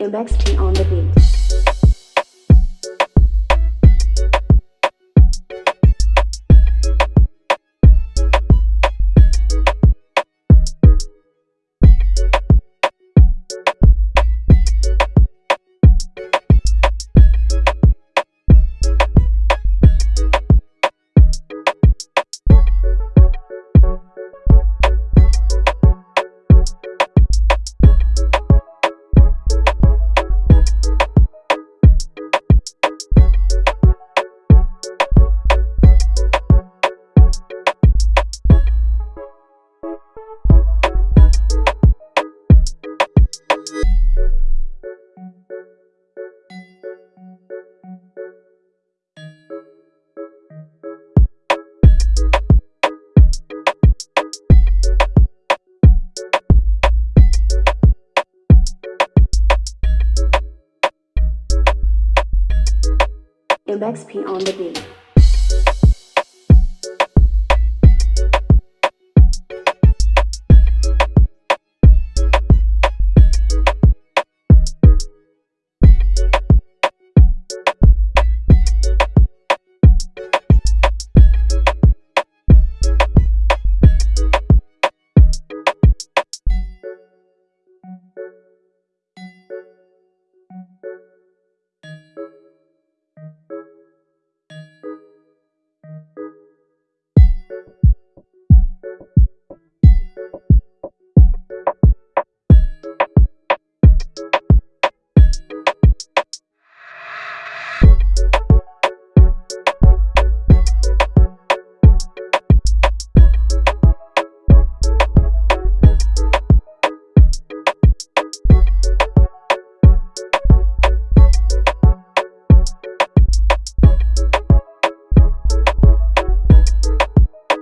MXP on the beat. MXP on the beat.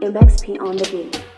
MXP on the beat.